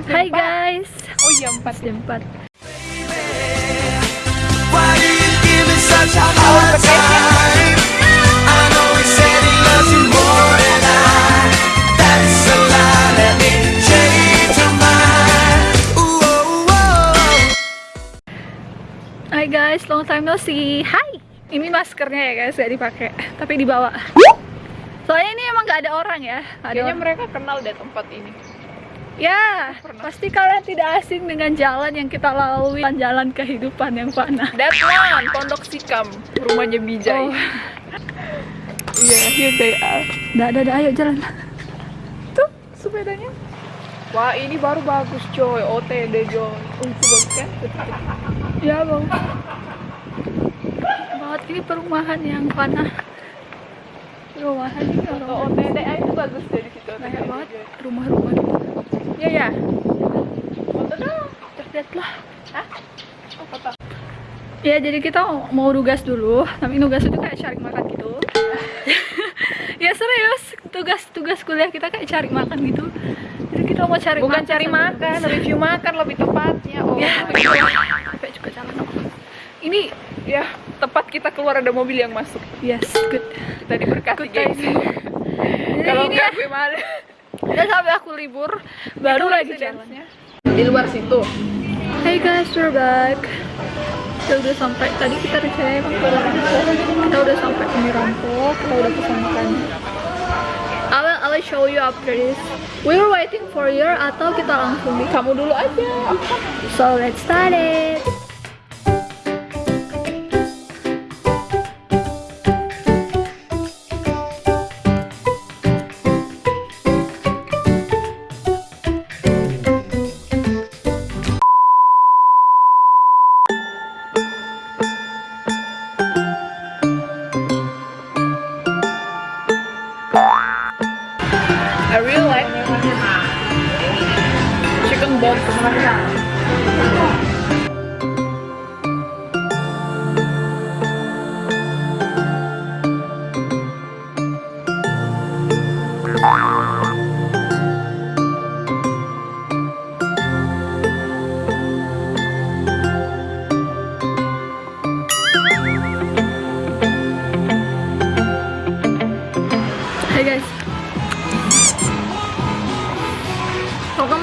Hai empat. guys. Oh iya empat. Jam 4. Why do you give me such a hard time? I know he said he loves you more than I. That's a lie. Let me change your mind. Ooh, oh. Hai guys, long time no see. Hai. Ini maskernya ya guys, gak dipakai, tapi dibawa. Soalnya ini emang gak ada orang ya. Ada Kayaknya orang. mereka kenal deh tempat ini. Ya, pasti kalian tidak asing dengan jalan yang kita lalui, jalan kehidupan yang fana. That one, Pondok Sikam, rumahnya Bijay. Oh. Iya, here they are. Dah, dah, dah, ayo jalan. Tuh, sepedanya. Wah, ini baru bagus coy, OTD Joy. Oh, itu bagus kan? Ya, bang. Banget ini perumahan yang fana. Perumahan ini orang OTD itu bagus di situ. kayak banget rumah-rumah. Iya ya. Foto dong. Terlihat lah. Hah? Oh, foto. Ya jadi kita mau nugas dulu, tapi nugas itu kayak cari makan gitu. ya serius, tugas-tugas kuliah kita kayak cari makan gitu. Jadi kita mau cari Bukan makan cari makan, review makan lebih tepatnya. Oh, Ya, juga jalan. Ini ya tepat kita keluar ada mobil yang masuk. yes good. Kita diberkati Good guys. Kalau ini enggak ya, gue malu. Udah sampai aku libur, baru Itu lagi residence-nya. jalan. Di luar situ. Hey guys, we're back. Kita udah sampai tadi kita rencana emang ke Rampok. Kita udah sampai ke Rampok. Kita udah pesan makan. I will, I will show you after this. We were waiting for you atau kita langsung di Kamu dulu aja. So let's start it.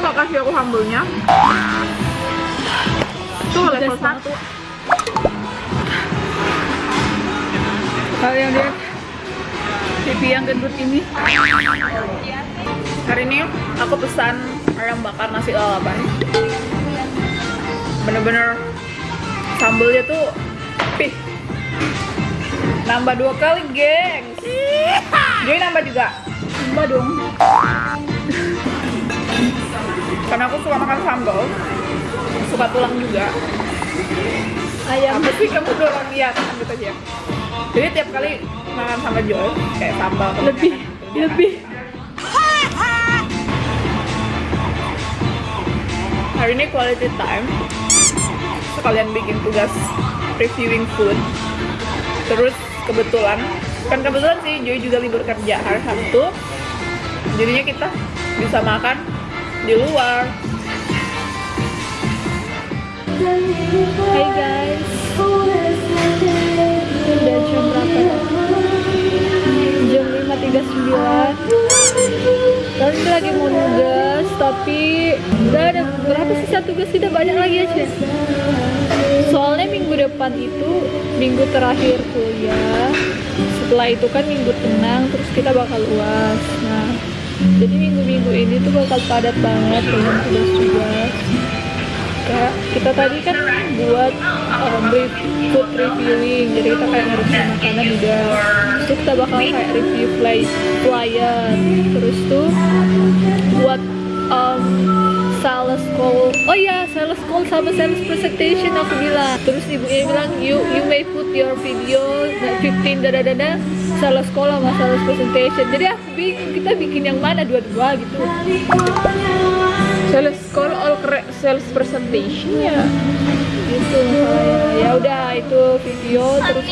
Kok kasih aku sambelnya? Itu level. 1 kalian lihat pipi yang gendut ini. Hari ini aku pesan ayam bakar nasi lalapan Bener-bener sambelnya tuh pih Nambah dua kali gengs Jadi nambah juga Mbak dong. Karena aku suka makan sambal. Suka tulang juga. Ayam. Apa sih? Kamu udah orang lihat gitu aja. Jadi tiap kali makan sama Joy Kayak sambal lebih lebih. Hari ini quality time. Sekalian bikin tugas reviewing food. Terus kebetulan Kan kebetulan sih Joy juga libur kerja hari Sabtu. Jadinya kita bisa makan di luar. Hey guys. Udah jam berapa? Jam 5.39 Kali ini lagi mau nugas Tapi Udah ada berapa sisa tugas tidak banyak lagi aja. Soalnya minggu depan itu Minggu terakhir kuliah. Setelah itu kan minggu tenang Terus kita bakal luas Nah jadi minggu-minggu ini tuh bakal padat banget dengan tugas-tugas kayak kita tadi kan buat um, food reviewing. Jadi kita kayak ngereview makanan juga. Terus kita bakal kayak review fly flyer terus tuh buat um, sales call. Oh iya sales call sama sales presentation aku bilang. Terus ibunya bilang you you may put your video nah, 15 dada call sama sales presentation. Jadi aku bingung kita bikin yang mana dua-dua gitu. Sales call all sales presentation ya. Gitu ya udah itu video terus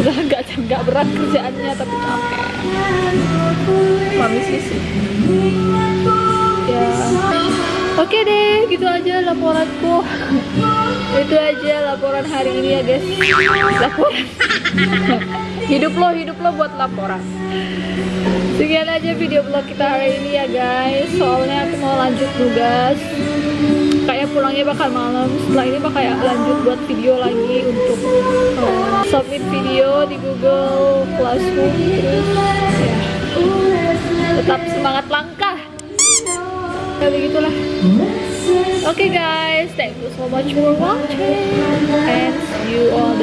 nggak berat kerjaannya tapi capek. Mami sih. Ya. Oke deh gitu aja laporanku. Itu aja laporan hari ini ya guys. Laporan. Hidup lo hidup lo buat laporan. Sekian aja video vlog kita hari ini ya guys. Soalnya aku mau lanjut tugas kayak pulangnya bakal malam. Setelah ini bakal kayak lanjut buat video lagi untuk eh, submit video di Google Classroom terus ya tetap semangat langkah. Ya begitulah. Oke guys thank you so much for watching and see you on